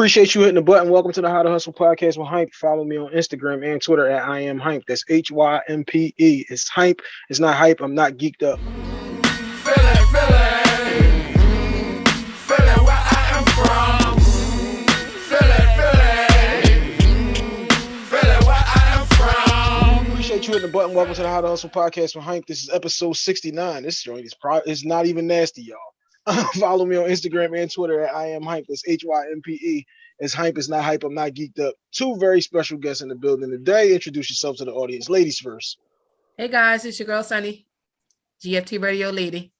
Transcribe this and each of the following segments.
Appreciate you hitting the button. Welcome to the How to Hustle podcast with Hympe. Follow me on Instagram and Twitter at I am Hympe. That's H Y M P E. It's Hympe. It's not hype. I'm not geeked up. Appreciate you hitting the button. Welcome to the How to Hustle podcast with Hympe. This is episode 69. This joint is pro- it's not even nasty, y'all. Follow me on Instagram and Twitter at I am Hympe. That's H Y M P E. It's Hympe. It's not hype. I'm not geeked up. Two very special guests in the building today. Introduce yourself to the audience, ladies first. Hey guys, it's your girl Sunny, GFT Radio Lady.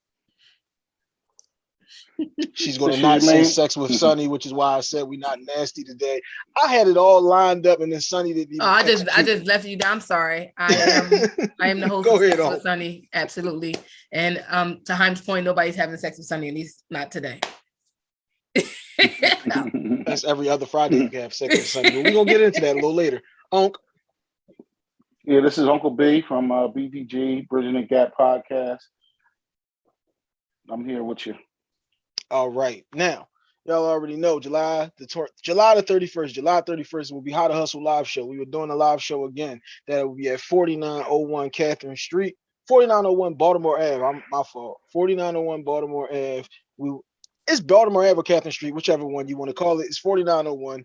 She's going to not say sex with Sunny, which is why I said we're not nasty today. I had it all lined up, and then Sunny didn't. oh, I just I just left you down. I'm sorry. I am I am the host Go of ahead, Sex with Sunny, absolutely. And um, to Hympe's point, nobody's having sex with Sunny, at least not today. no. That's every other Friday you can have sex with Sunny. But we're gonna get into that a little later. Unc. Yeah, this is Uncle B from uh, BTG Bridging the Gap podcast. I'm here with you. All right. Now, y'all already know July the July the 31st. July 31st will be How to Hustle live show. We were doing a live show again. That will be at 4901 Catharine Street, 4901 Baltimore Ave. I'm my fault. 4901 Baltimore Ave. We it's Baltimore Ave or Catharine Street, whichever one you want to call it. It's 4901.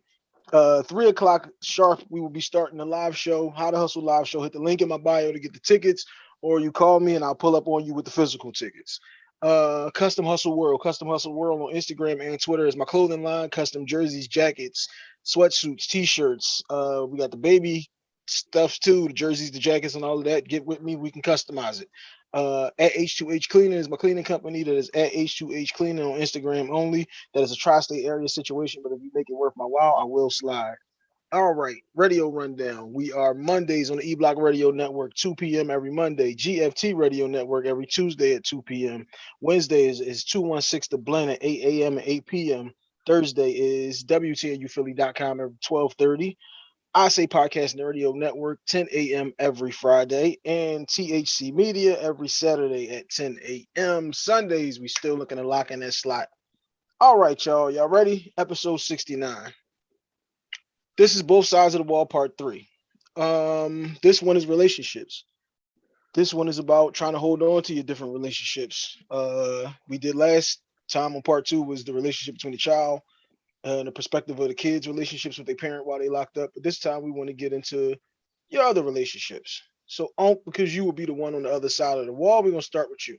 Uh, three o'clock sharp. We will be starting the live show, How to Hustle live show. Hit the link in my bio to get the tickets, or you call me and I'll pull up on you with the physical tickets uh custom hustle world custom hustle world on instagram and twitter is my clothing line custom jerseys jackets sweatsuits t-shirts uh we got the baby stuff too the jerseys the jackets and all of that get with me we can customize it. Uh at h2h cleaning is my cleaning company that is at h2h cleaning on instagram only. That is a tri-state area situation but if you make it worth my while i will slide all right, radio rundown. We are Mondays on the E Block Radio Network, 2 p.m. every Monday. GFT Radio Network every Tuesday at 2 p.m. Wednesday is, is 216 The Blend at 8 a.m. and 8 p.m. Thursday is WTNUphilly.com at 1230. I Say Podcast and Radio Network, 10 a.m. every Friday, and THC Media every Saturday at 10 a.m. Sundays, we still looking to lock in that slot. All right, y'all. Y'all ready? Episode 69 this is both sides of the wall part three. Um this one is relationships. This one is about trying to hold on to your different relationships. Uh we did last time on part two was the relationship between the child and the perspective of the kids relationships with their parent while they locked up. But this time we want to get into your other relationships. So um, because you will be the one on the other side of the wall we're going to start with you.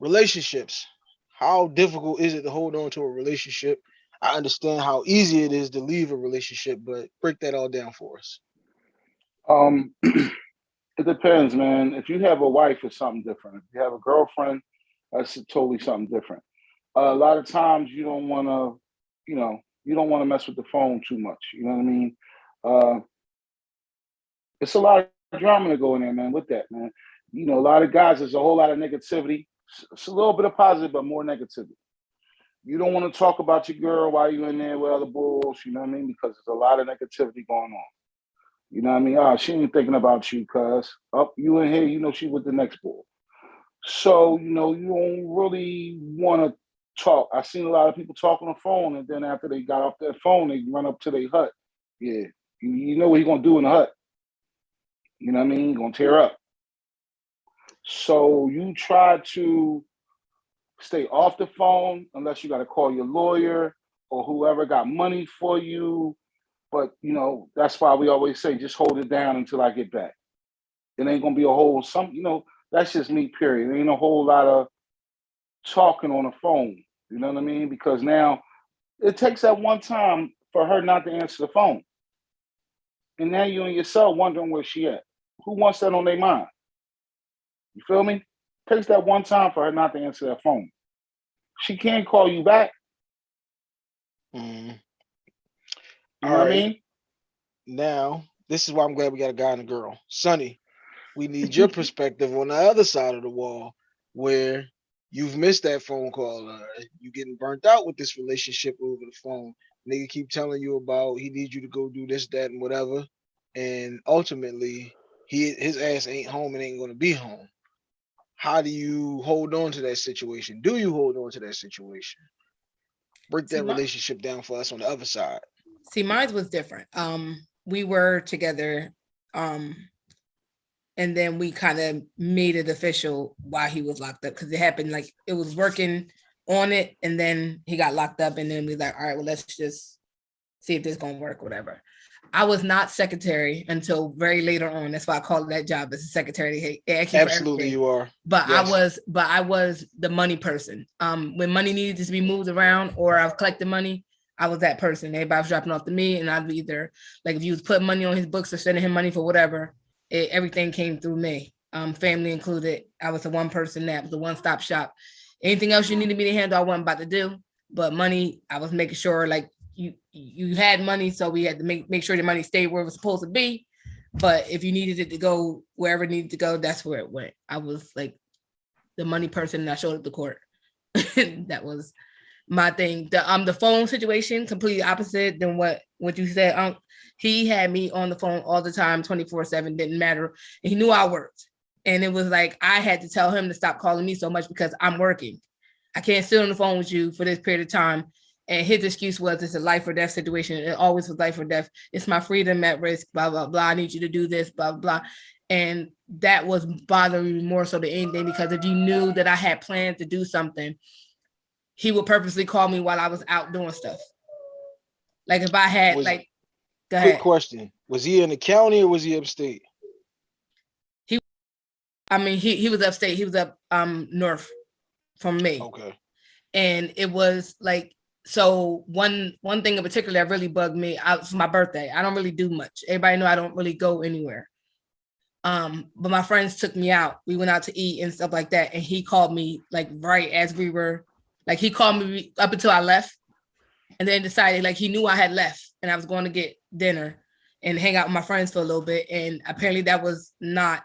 Relationships. How difficult is it to hold on to a relationship I understand how easy it is to leave a relationship, but break that all down for us. Um, it depends, man. If you have a wife, it's something different. If you have a girlfriend, that's totally something different. Uh, a lot of times, you don't want to, you know, you don't want to mess with the phone too much. You know what I mean? Uh, it's a lot of drama to go in there, man. With that, man, you know, a lot of guys. There's a whole lot of negativity. It's a little bit of positive, but more negativity you don't want to talk about your girl while you're in there with other bulls, you know what I mean? Because there's a lot of negativity going on. You know what I mean? Ah, she ain't thinking about you, cuz up you in here, you know she with the next bull. So, you know, you don't really want to talk. I've seen a lot of people talk on the phone, and then after they got off their phone, they run up to their hut. Yeah, you, you know what he gonna do in the hut. You know what I mean? He gonna tear up. So you try to stay off the phone unless you got to call your lawyer or whoever got money for you. But you know, that's why we always say just hold it down until I get back. It ain't gonna be a whole some, you know, that's just me, period. It ain't a whole lot of talking on the phone. You know what I mean? Because now it takes that one time for her not to answer the phone. And now you and yourself wondering where she at. Who wants that on their mind? You feel me? takes that one time for her not to answer that phone. She can't call you back. Mm. You know right. what I mean? Now, this is why I'm glad we got a guy and a girl. Sunny, we need your perspective on the other side of the wall where you've missed that phone call. Uh, you getting burnt out with this relationship over the phone. Nigga keep telling you about he needs you to go do this, that, and whatever. And ultimately, he his ass ain't home and ain't gonna be home how do you hold on to that situation? Do you hold on to that situation? break that my- relationship down for us on the other side. See, mine was different. Um, we were together, um, and then we kind of made it official while he was locked up because it happened like it was working on it, and then he got locked up, and then we like, all right, well, let's just see if this gonna work, whatever. I was not secretary until very later on. That's why I called that job as a secretary. Hey, Absolutely, you are. But Yes. I was, but I was the money person. Um, when money needed to be moved around or I was collecting money, I was that person. Everybody was dropping off to me, and I'd be either like if you was putting money on his books or sending him money for whatever, it, everything came through me. Um, family included. I was the one person that was the one stop shop. Anything else you needed me to handle, I wasn't about to do. But money, I was making sure like you you had money, so we had to make make sure the money stayed where it was supposed to be. But if you needed it to go wherever it needed to go, that's where it went. I was like the money person that showed up to court. that was my thing. The um the phone situation completely opposite than what what you said. Um he had me on the phone all the time, 24-7, didn't matter. And he knew I worked. And it was like I had to tell him to stop calling me so much because I'm working. I can't sit on the phone with you for this period of time. And his excuse was it's a life or death situation. It always was life or death. It's my freedom at risk, blah, blah, blah. I need you to do this, blah, blah. And that was bothering me more so than anything because if you knew that I had planned to do something, he would purposely call me while I was out doing stuff. Like if I had Was- like, go Quick ahead. question. Was he in the county or was he upstate? He, I mean, he he was upstate. He was up um north from me. Okay. and it was like so one one thing in particular that really bugged me out was my birthday i don't really do much. Everybody know i don't really go anywhere. Um but my friends took me out. We went out to eat and stuff like that and he called me like right as we were like he called me up until i left and then decided like he knew i had left and i was going to get dinner and hang out with my friends for a little bit and apparently that was not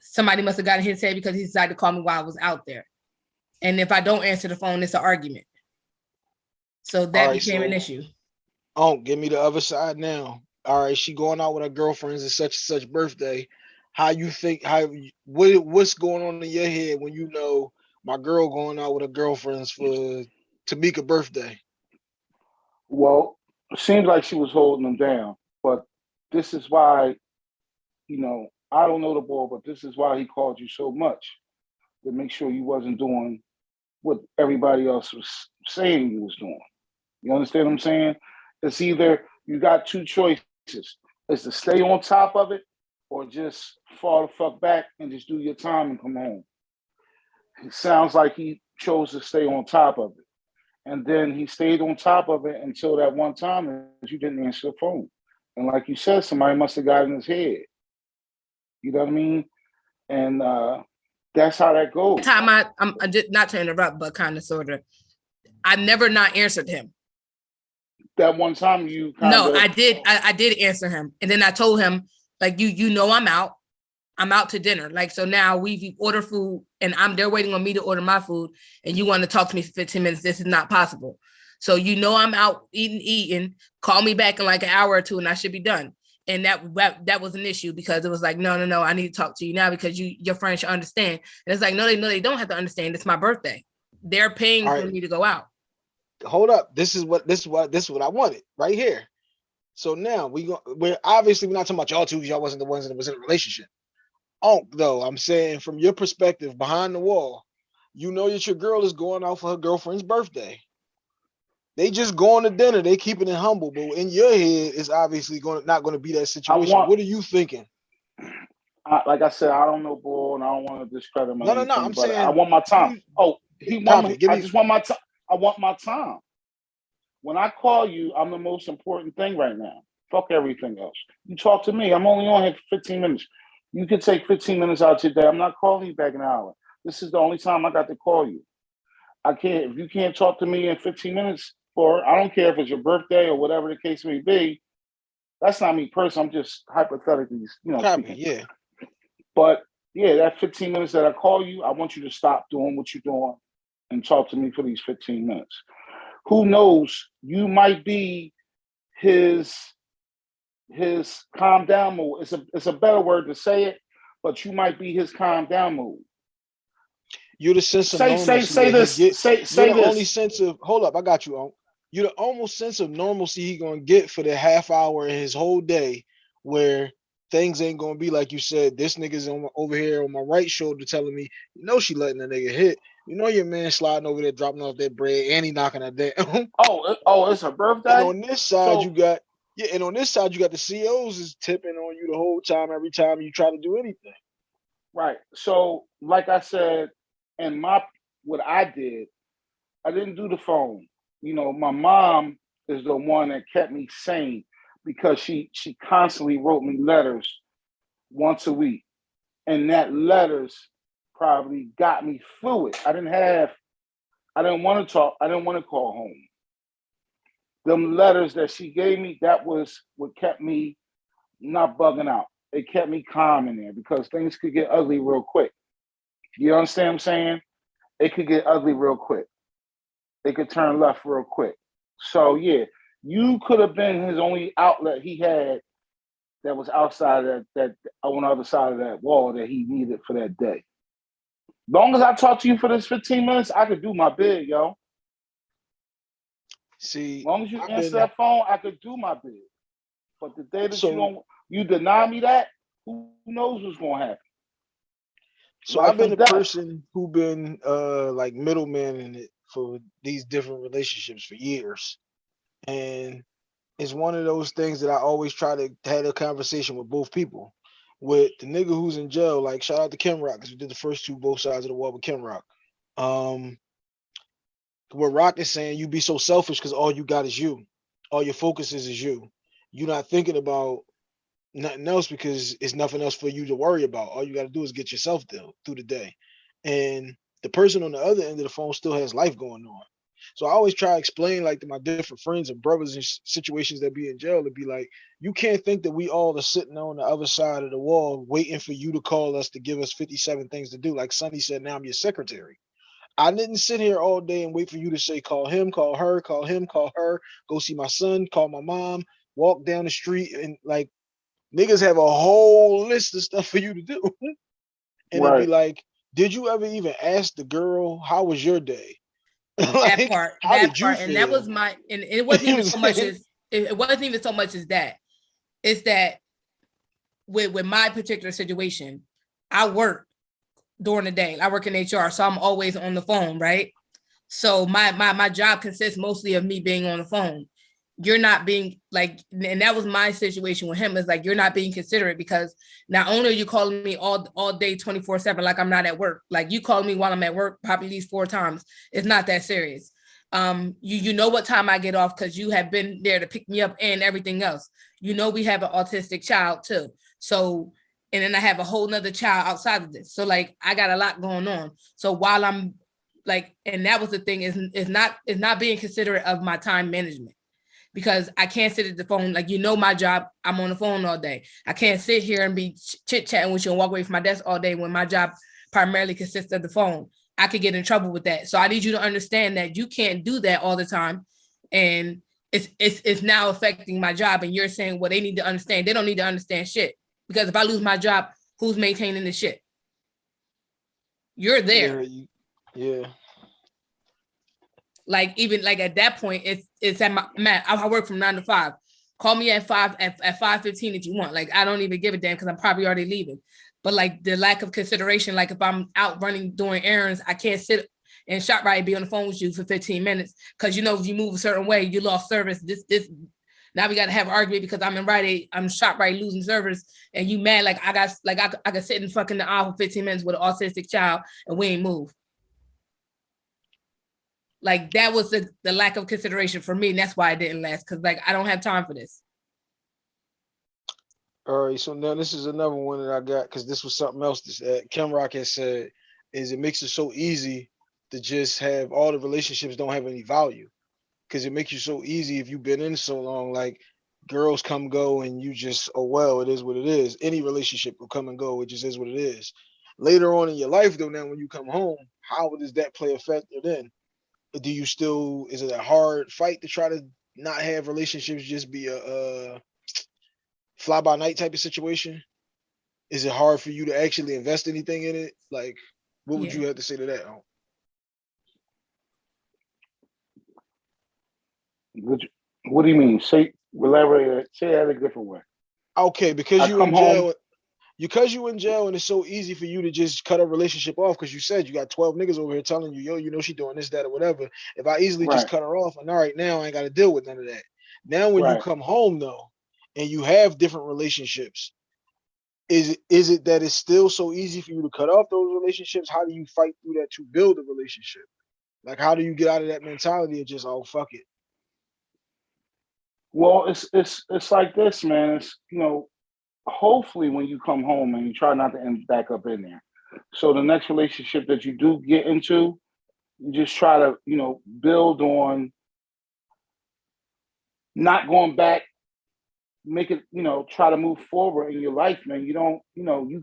somebody must have gotten his head because he decided to call me while i was out there. And if I don't answer the phone, it's an argument. So that Alright, became an issue. Oh, give me the other side now. All right, she going out with her girlfriends and such and such birthday. How you think? How what? What's going on in your head when you know my girl going out with her girlfriends for Tamika birthday? Well, it seems like she was holding them down, but this is why, you know, I don't know the boy, but this is why he called you so much to make sure you wasn't doing what everybody else was saying you was doing. You understand what I'm saying? It's either you got two choices: It's to stay on top of it, or just fall the fuck back and just do your time and come home. It sounds like he chose to stay on top of it. And then he stayed on top of it until that one time that you didn't answer the phone. And like you said, somebody must have got in his head. You know what I mean? And uh that's how that goes. Time I, I'm I did not to interrupt, but kind of sort of. I never not answered him. That one time you kind No, of I did. I, I did answer him, and then I told him like you you know I'm out. I'm out to dinner. Like so now we've ordered food, and I'm they're waiting on me to order my food, and you want to talk to me for 15 minutes. This is not possible. So you know I'm out eating, eating. Call me back in like an hour or two, and I should be done. And that that, that was an issue because it was like, no, no, no, I need to talk to you now because you your friends should understand. And it's like, no, they no, they don't have to understand. It's my birthday. They're paying All for me to go out. Hold up. This is what this is what this is what I wanted right here. So now we go. We're obviously we're not talking about y'all two. 'cause Y'all wasn't the ones that was in a relationship. Oh, though I'm saying from your perspective, behind the wall, you know that your girl is going out for her girlfriend's birthday. They just going to dinner. They keeping it humble, but in your head, it's obviously going to not going to be that situation. want- what are you thinking? I, like I said, I don't know bull and I don't want to discredit my. No, no, no, I'm saying I want my time. Oh, he want Copy, me. give I just want my time. I want my time. When I call you, I'm the most important thing right now. Fuck everything else. You talk to me. I'm only on here for 15 minutes. You can take 15 minutes out today. I'm not calling you back an hour. This is the only time I got to call you. I can't. If you can't talk to me in 15 minutes, or I don't care if it's your birthday or whatever the case may be. That's not me personally. I'm just hypothetically, you know. Speaking. yeah. But yeah, that 15 minutes that I call you, I want you to stop doing what you're doing and talk to me for these 15 minutes. Who knows? You might be his his calm down mood. It's a it's a better word to say it, but you might be his calm down mood. You're the sense of Say say normalcy say this. get. Say You're say the only sense of hold up, I got you on. You're the almost sense of normalcy he gonna get for the half hour in his whole day where things ain't gonna be like you said. This nigga's on my, over here on my right shoulder telling me, you know, she letting a nigga hit. You know, your man sliding over there, dropping off that bread, and he knocking down. and Oh oh, it's her birthday. And on this side, So- you got yeah, and on this side, you got the COs is tipping on you the whole time, every time you try to do anything. Right. So, like I said, and my what I did, I didn't do the phone. You know, my mom is the one that kept me sane because she she constantly wrote me letters once a week, and that letters probably got me through it. I didn't have, I didn't want to talk. I didn't want to call home. Them letters that she gave me, that was what kept me not bugging out it kept me calm in there because things could get ugly real quick. You understand what I'm saying? It could get ugly real quick. It could turn left real quick. So yeah, you could have been his only outlet he had that was outside of that that on the other side of that wall that he needed for that day. Long as I talk to you for this 15 minutes, I could do my bid, yo. See, As long as you I've answer that phone, I could do my bid. But the day that So- you don't you deny me that, who knows what's gonna happen? So life I've been a death. person who been uh like middleman in it for these different relationships for years. And it's one of those things that I always try to have a conversation with both people. With the nigga who's in jail, like shout out to Kim Rock, because we did the first two both sides of the wall with Kim Rock. Um what Rock is saying, you be so selfish because all you got is you. All your focus is is you. You're not thinking about nothing else because it's nothing else for you to worry about. All you got to do is get yourself through through the day. And the person on the other end of the phone still has life going on. So I always try to explain like to my different friends and brothers in situations that be in jail to be like, you can't think that we all are sitting on the other side of the wall waiting for you to call us to give us 57 things to do. Like Sunny said, now I'm your secretary. I didn't sit here all day and wait for you to say, call him, call her, call him, call her, go see my son, call my mom, walk down the street and like niggas have a whole list of stuff for you to do. and it'd be like, did you ever even ask the girl how was your day? that part, that part, and that was my, and it wasn't even so much as it, it wasn't even so much as that. It's that with with my particular situation, I work during the day. I work in HR, so I'm always on the phone, right? So my my my job consists mostly of me being on the phone. You're not being like, and that was my situation with him. Is like you're not being considerate because not only are you calling me all all day, 24 seven, like I'm not at work. Like you call me while I'm at work, probably at least four times. It's not that serious. Um, you you know what time I get off because you have been there to pick me up and everything else. You know we have an autistic child too. So and then I have a whole nother child outside of this. So like I got a lot going on. So while I'm like, and that was the thing is is not is not being considerate of my time management because I can't sit at the phone. Like you know my job, I'm on the phone all day. I can't sit here and be chit chatting with you and walk away from my desk all day when my job primarily consists of the phone. I could get in trouble with that. So I need you to understand that you can't do that all the time. And it's it's it's now affecting my job. And you're saying, well, they need to understand. They don't need to understand shit. Because if I lose my job, who's maintaining the shit? You're there. Yeah, you- yeah. Like even like at that point, it's it's at my man. I work from nine to five. Call me at five at, at five fifteen if you want. Like I don't even give a damn because I'm probably already leaving. But like the lack of consideration, like if I'm out running doing errands, I can't sit and ShopRite be on the phone with you for 15 minutes because you know if you move a certain way, you lost service. This this now we got to have argument because I'm in Aid, I'm ShopRite losing service, and you mad like I got like I, I could sit in fucking the aisle for 15 minutes with an autistic child and we ain't move. Like that was the, the lack of consideration for me, and that's why I didn't last. Cause like I don't have time for this. All right, so now this is another one that I got because this was something else that uh, Kim Rock has said is it makes it so easy to just have all the relationships don't have any value because it makes you so easy if you've been in so long like girls come go and you just oh well it is what it is any relationship will come and go it just is what it is later on in your life though now when you come home how does that play a factor then do you still is it a hard fight to try to not have relationships just be a uh fly by night type of situation? Is it hard for you to actually invest anything in it? Like, What would Yeah. you have to say to that? Unc? What, you- what do you mean? Say elaborate. it. Say that a different way. Okay, because I you come in home- because you in jail, and it's so easy for you to just cut a relationship off. Because you said you got twelve niggas over here telling you, yo, you know she doing this, that, or whatever. If I easily just cut her off, and all right, now I ain't got to deal with none of that. Now when Right. you come home though, and you have different relationships, is it is it that it's still so easy for you to cut off those relationships? How do you fight through that to build a relationship? Like, how do you get out of that mentality of just oh fuck it? Well, it's it's it's like this, man. It's you know, hopefully when you come home and you try not to end back up in there. So the next relationship that you do get into, you just try to you know build on not going back. Make it you know try to move forward in your life, man. You don't you know you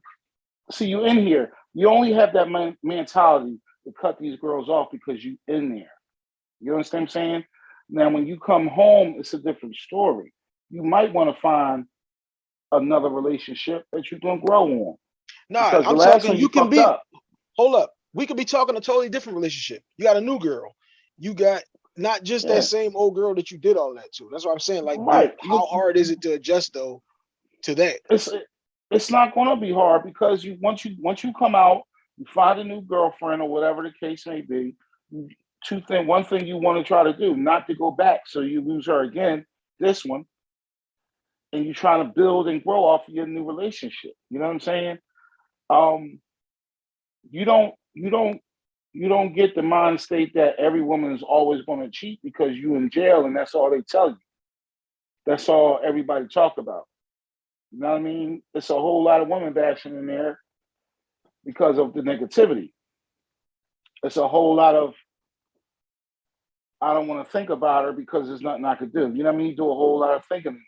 see you in here. You only have that man, mentality to cut these girls off because you in there. You understand what I'm saying? Now, when you come home, it's a different story. You might want to find another relationship that you can grow on. Nah, Because I'm talking. one You can be. up. hold up. We could be talking a totally different relationship. You got a new girl. You got not just Yeah. that same old girl that you did all that to. That's what I'm saying. Like, Right. how hard is it to adjust though to that? It's it's not going to be hard because you once you once you come out, you find a new girlfriend or whatever the case may be. Two thing, one thing you want to try to do, not to go back, so you lose her again. This one, and you're trying to build and grow off of your new relationship. You know what I'm saying? Um, you don't, you don't, you don't get the mind state that every woman is always going to cheat because you in jail and that's all they tell you. That's all everybody talk about. You know what I mean? It's a whole lot of women bashing in there because of the negativity. It's a whole lot of I don't want to think about her because there's nothing I could do. You know what I mean? You do a whole lot of thinking,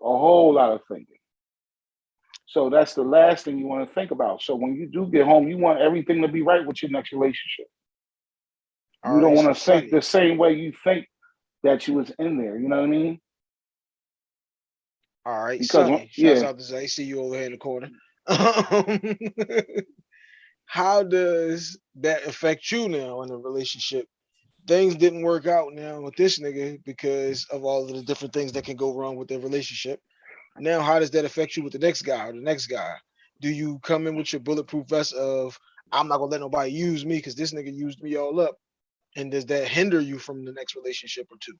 a whole lot of thinking. So that's the last thing you want to think about. So when you do get home, you want everything to be right with your next relationship. You don't right, want to so think the same way you think that you was in there. You know what I mean? All right, because Sunny. yeah. out to Zay. See you over here in the corner. How does that affect you now in a relationship? Things didn't work out now with this nigga because of all of the different things that can go wrong with their relationship. Now, how does that affect you with the next guy or the next guy? Do you come in with your bulletproof vest of I'm not gonna let nobody use me because this nigga used me all up? And does that hinder you from the next relationship or two?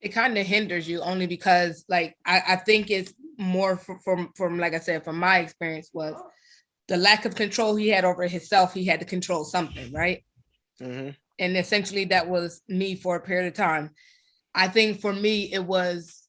it kind of hinders you only because like I, I think it's more from, from from like I said from my experience was the lack of control he had over himself he had to control something right Mhm. And essentially that was me for a period of time. I think for me it was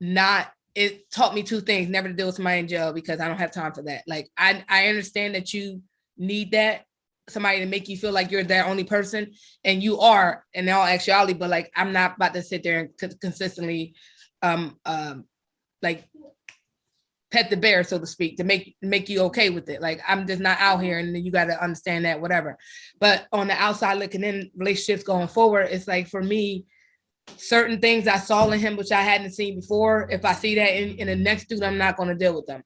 not it taught me two things never to deal with somebody in jail because I don't have time for that. Like I I understand that you need that somebody to make you feel like you're their only person and you are in all actuality but like i'm not about to sit there and consistently um um like pet the bear so to speak to make make you okay with it. Like i'm just not out here and you got to understand that whatever. But on the outside looking in relationships going forward it's like for me certain things i saw in him which i hadn't seen before if i see that in, in the next dude i'm not going to deal with them.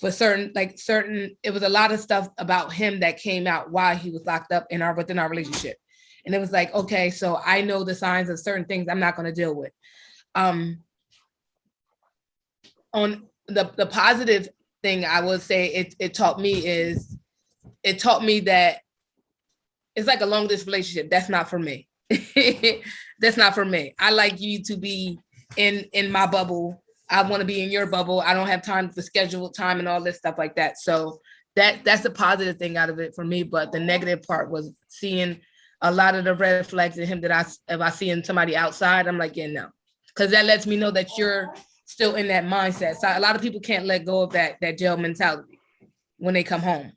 For certain like certain it was a lot of stuff about him that came out while he was locked up in our within our relationship. And it was like okay so i know the signs of certain things i'm not going to deal with. Um on the the positive thing i would say it it taught me is it taught me that it's like a long distance relationship that's not for me that's not for me i like you to be in in my bubble I want to be in your bubble. I don't have time for scheduled time and all this stuff like that. So that that's a positive thing out of it for me. But the negative part was seeing a lot of the red flags in him that I if I see in somebody outside, I'm like, yeah, no, because that lets me know that you're still in that mindset. So a lot of people can't let go of that that jail mentality when they come home.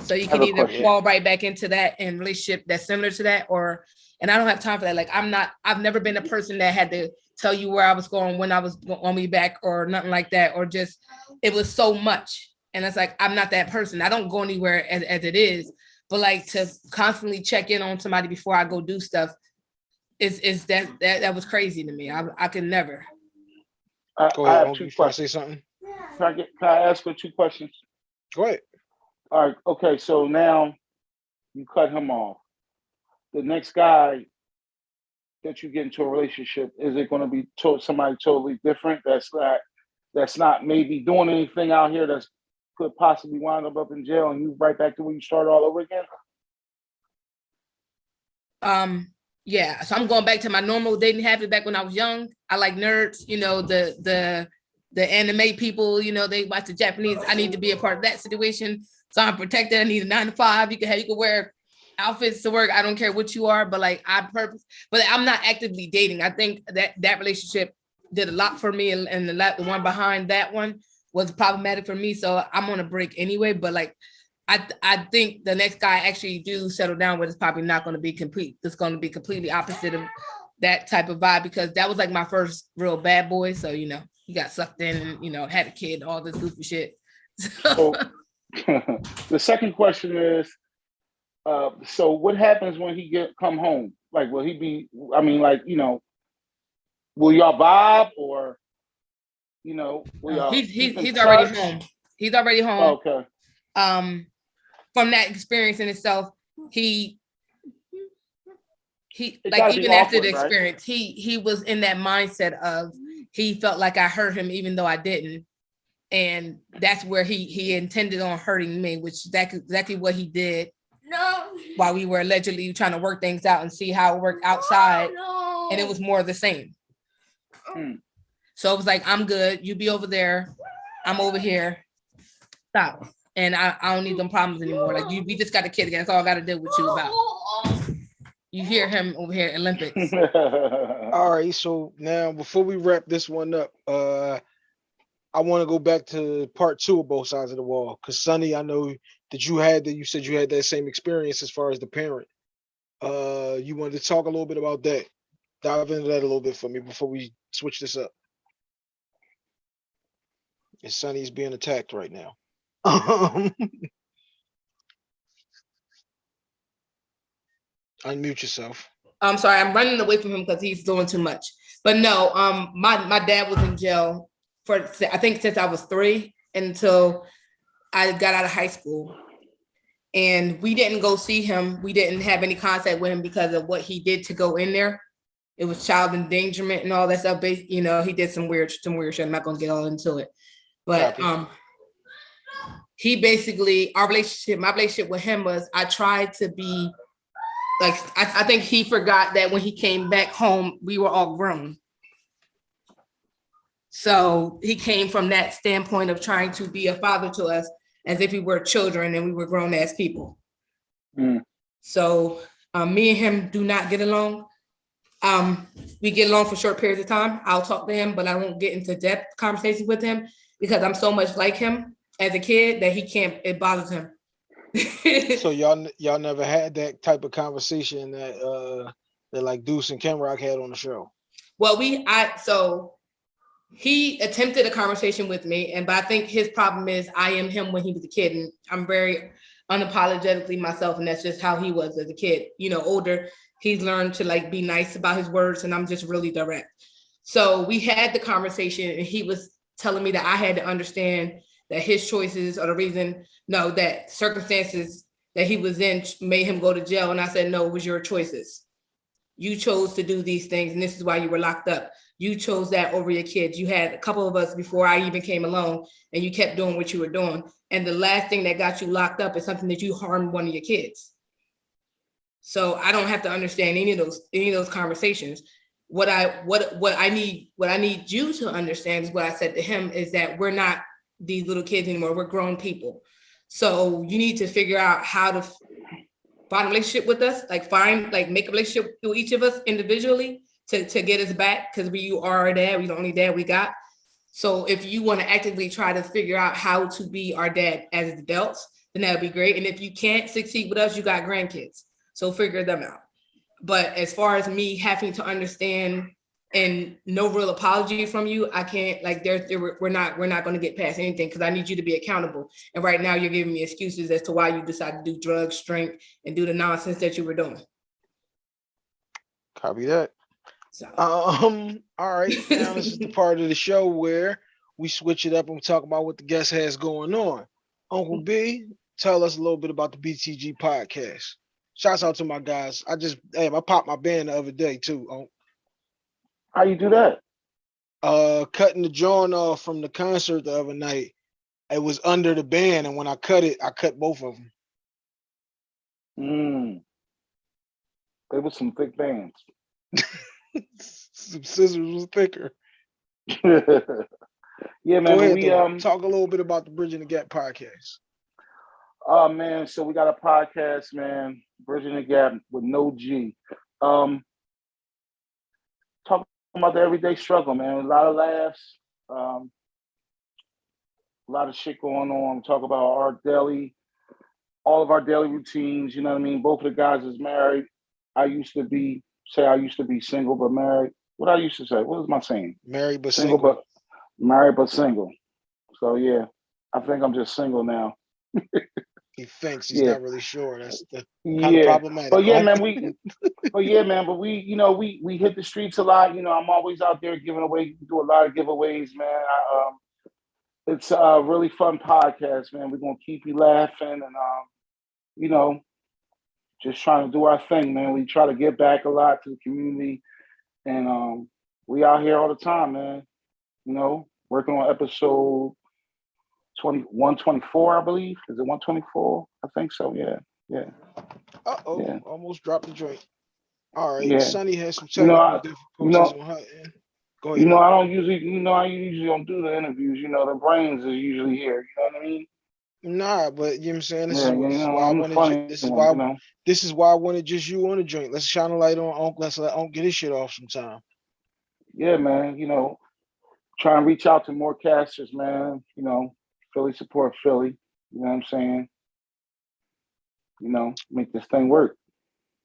So you can either question. fall right back into that and relationship that's similar to that, or and I don't have time for that. Like I'm not, I've never been a person that had to tell you where I was going, when I was on me back, or nothing like that, or just it was so much. And it's like I'm not that person. I don't go anywhere as, as it is, but like to constantly check in on somebody before I go do stuff is is that that that was crazy to me. I I can never. I, Go I ahead. have Unc, two you trying to say questions. something? Can I, get, can I ask for two questions? Go ahead. All right, okay, so now you cut him off. The next guy that you get into a relationship, is it gonna be to- somebody totally different? That's not, that's not maybe doing anything out here that's could possibly wind up up in jail and you right back to where you started all over again? Um, yeah, so I'm going back to my normal dating habit back when I was young. I like nerds, you know, the the the anime people, you know, they watch the Japanese. I need to be a part of that situation. So I'm protected. I need a nine to five. You can have you can wear outfits to work. I don't care what you are, but like I purpose, but I'm not actively dating. I think that that relationship did a lot for me and, and the the one behind that one was problematic for me. So I'm on a break anyway, but like I, th- I think the next guy actually do settle down with is probably not going to be complete. It's going to be completely opposite of that type of vibe because that was like my first real bad boy. So, you know, he got sucked in and, you know, had a kid, all this goofy shit. So, So the second question is, uh, so what happens when he get come home? Like, will he be? I mean, like, you know, will y'all vibe or, you know, will y'all? he's, he's, he's already home. He's already home. Okay. um from that experience in itself he he It like be even after the awkward, right? experience he he was in that mindset of he felt like i hurt him even though i didn't. And that's where he he intended on hurting me which is exactly exactly what he did No. while we were allegedly trying to work things out and see how it worked outside. And it was more of the same. Hmm. so it was like i'm good. You be over there. I'm over here. Stop and I, I don't need them problems anymore. Like you, we just got a kid again. That's all I got to deal with you about. You hear him over here, Olympics. All right, so now before we wrap this one up, uh, I want to go back to part two of both sides of the wall. Cause Sunny, I know that you had that. You said you had that same experience as far as the parent. Uh, you wanted to talk a little bit about that. Dive into that a little bit for me before we switch this up. And Sunny's being attacked right now. Um, Unmute yourself. I'm sorry, I'm running away from him because he's doing too much. But no, um, my my dad was in jail for I think since I was three until I got out of high school. And we didn't go see him. We didn't have any contact with him because of what he did to go in there. It was child endangerment and all that stuff. But you know, he did some weird, some weird shit. I'm not gonna get all into it. But Copy. um, he basically our relationship, my relationship with him was I tried to be like I, I think he forgot that when he came back home, we were all grown. So he came from that standpoint of trying to be a father to us as if we were children and we were grown ass people. Mm. So um, me and him do not get along. Um, we get along for short periods of time. I'll talk to him, but I won't get into depth conversations with him because I'm so much like him as a kid that he can't, it bothers him. So y'all y'all never had that type of conversation that uh that like Deuce and Ken Rock had on the show. Well, we, I, so he attempted a conversation with me, and but I think his problem is I am him when he was a kid, and I'm very unapologetically myself, and that's just how he was as a kid. You know, older, he's learned to like be nice about his words, and I'm just really direct. So we had the conversation, and he was telling me that I had to understand that his choices are the reason, no, that circumstances that he was in made him go to jail, and I said, no, it was your choices you chose to do these things and this is why you were locked up. You chose that over your kids. You had a couple of us before I even came along and you kept doing what you were doing. And the last thing that got you locked up is something that you harmed one of your kids. So I don't have to understand any of those, any of those conversations. What I, what, what I need, what I need you to understand is what I said to him is that we're not these little kids anymore. We're grown people. So you need to figure out how to find a relationship with us, like find, like make a relationship with each of us individually to, to get us back, because we you are our dad, we the only dad we got. So if you want to actively try to figure out how to be our dad as adults, then that'd be great. And if you can't succeed with us, you got grandkids, so figure them out. But as far as me having to understand and no real apology from you, I can't, like, there, there, we're not, we're not gonna get past anything, because I need you to be accountable. And right now, you're giving me excuses as to why you decided to do drugs, drink, and do the nonsense that you were doing. Copy that. So, Um, all right. Now this is the part of the show where we switch it up and we talk about what the guest has going on. Uncle B, tell us a little bit about the BTG podcast. Shouts out to my guys. I just hey, I popped my band the other day too. How you do that? uh cutting the joint off from the concert the other night. It was under the band, and when I cut it, I cut both of them. Mm. They were some thick bands. Some scissors was thicker. yeah, man. Ahead, we um talk a little bit about the Bridging the Gap podcast. Oh man, so we got a podcast, man, Bridging the Gap with no G. Um talking about the everyday struggle, man. A lot of laughs, um, a lot of shit going on. Talk about our daily, all of our daily routines, you know what I mean? Both of the guys is married. I used to be say I used to be single but married. What I used to say, what was my saying? Married but Single single. but married but single. So yeah, I think I'm just single now. He thinks he's Yeah. not really sure. That's the kind of problematic. But yeah, man, we but yeah, man, but we, you know, we we hit the streets a lot. You know, I'm always out there giving away, do a lot of giveaways, man. I, um, it's a really fun podcast, man. We're gonna keep you laughing and um, you know, just trying to do our thing, man. We try to give back a lot to the community, and um, we out here all the time, man. You know, working on episode 20, 124, I believe. Is it 124? I think so. Yeah, yeah. Uh oh, Yeah. almost dropped the joint. All right, Yeah. Sunny has some You know, I- difficulties you on her end. Go ahead. You know, I don't usually, you know, I usually don't do the interviews. You know, the brains is usually here. You know what I mean? Nah, but you know what I'm saying. This yeah, is, you know, why I wanted. You, this is why. you know? This is why I wanted just you on the joint. Let's shine a light on Unc. Let's let Unc get his shit off sometime. Yeah, man. You know, try and reach out to more casters, man. You know, Philly support Philly. You know what I'm saying? You know, make this thing work.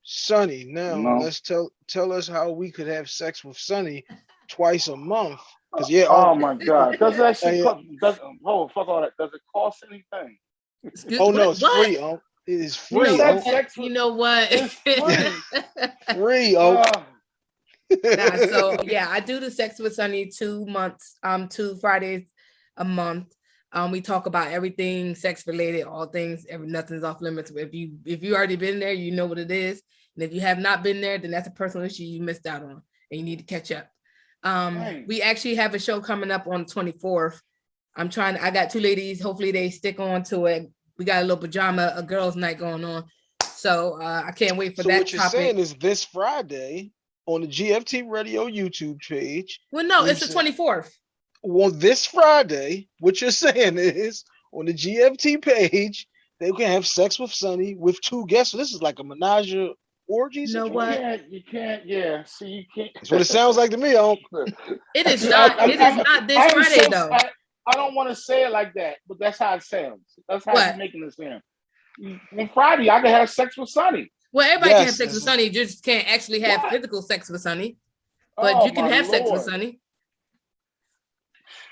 Sunny, now No. let's tell tell us how we could have sex with Sunny twice a month. Cause yeah, Oh Unc- my God! Does that Hey, shit? Does oh fuck all that? Does it cost anything? Oh no, it's what? free, Unc. It is You know free, that what? sex You know what? Free. Free, Unc. Ah, Nah, so yeah, I do the sex with Sunny two months, um, two Fridays a month. Um, we talk about everything sex related, all things, every nothing's off limits. If you if you already been there, you know what it is. And if you have not been there, then that's a personal issue you missed out on and you need to catch up. Um, Right. we actually have a show coming up on the 24th. I'm trying, I got two ladies, hopefully they stick on to it. We got a little pajama, a girls' night going on. So uh, I can't wait for so that what you're topic. saying is this Friday on the GFT Radio YouTube page. well, no, it's the 24th. Well, this Friday, what you're saying is on the GFT page, they can have sex with Sunny with two guests. So this is like a menage a orgy. You know situation. you what? can't. You can't. Yeah. See, you can't. That's what it sounds like to me, Unc. It is not. I- not. I- It is I- not this I Friday so- though. I, I don't want to say it like that, but that's how it sounds. That's how What? it's making it sound. On Friday, I can have sex with Sunny. Well, everybody can have sex with that's- Sunny. You just can't actually have What? physical sex with Sunny. But Oh, you can my have sex with Lord. Sunny.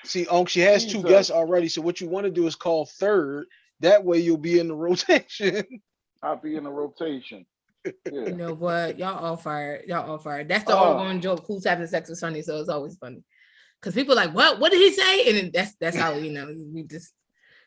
See, Unc, she has two guests already. So what you want to do is call third. That way you'll be in the rotation. I'll be in the rotation. You know what? Y'all all fired. Y'all all fired. That's the Oh. ongoing joke. Who's having sex with Sunny? So it's always funny. Cause people like, what? What did he say? And then that's that's how you know we just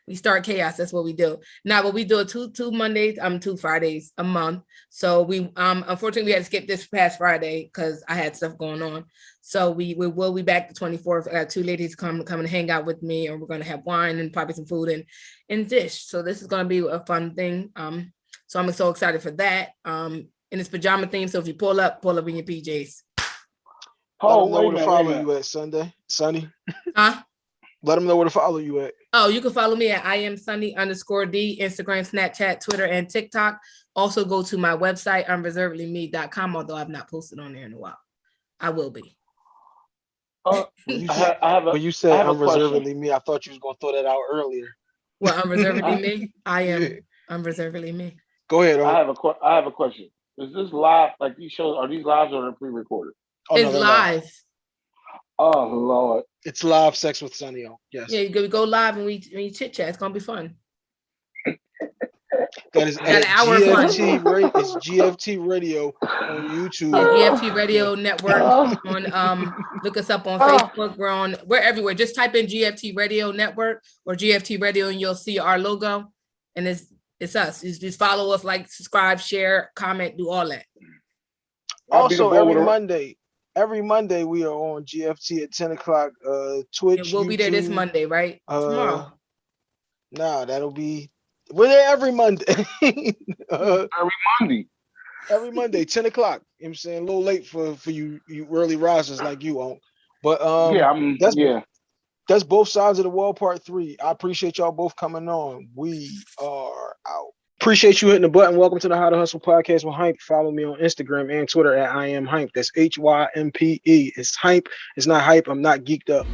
we start chaos. That's what we do. Now, but we do it two two Mondays, um, two Fridays a month. So we um unfortunately we had to skip this past Friday because I had stuff going on. So we we will be back the 24th. I got two ladies come come and hang out with me, and we're gonna have wine and probably some food and and dish. So this is gonna be a fun thing. Um, so I'm so excited for that. Um, and it's pajama theme. So if you pull up, pull up in your PJs. Let Oh, them know where to minute, wait a follow you at Sunday, Sunny. Huh? Let them know where to follow you at. Oh, you can follow me at I am Sunny underscore D, Instagram, Snapchat, Twitter, and TikTok. Also go to my website, unreservedlyme.com, although I've not posted on there in a while. I will be. Uh, When you I, said, have, I have a. when you said have question. unreservedly me, I thought you was gonna throw that out earlier. Well, unreservedly me. I am Yeah. unreservedly me. Go ahead. I have a. que- I have a question. Is this live? Like these shows? Are these lives or are they pre-recorded? Oh, it's they're live. Oh Lord. It's live sex with Sunny. Unc. Yes. Yeah, you go, we go live and we, we chit chat. It's gonna be fun. That is at an hour. GFT radio. It's GFT radio on YouTube. Yeah, GFT Radio Network Oh. on um look us up on Oh. Facebook. We're on we're everywhere. Just type in GFT Radio Network or GFT Radio and you'll see our logo. And it's It's us. Just, just follow us, like, subscribe, share, comment, do all that. I'll be the Also, every Monday, every Monday we are on GFT at ten o'clock. Uh, Twitch. And we'll be there this Monday, right? Uh, Tomorrow. nah, that'll be we're there every Monday. uh, Monday. every Monday, ten o'clock. You know I'm saying a little late for for you you early risers like you on. But um, yeah, I'm. that's- yeah. that's both sides of the wall. Part three. I appreciate y'all both coming on. We are out. Appreciate you hitting the button. Welcome to the How to Hustle podcast with Hympe. Follow me on Instagram and Twitter at I am Hympe. That's H Y M P E. It's Hympe. It's not hype. I'm not geeked up.